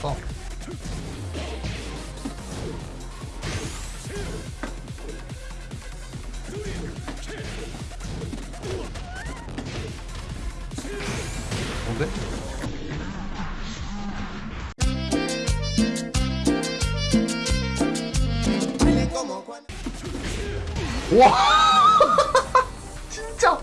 있어서 뭔데? 와! 진짜!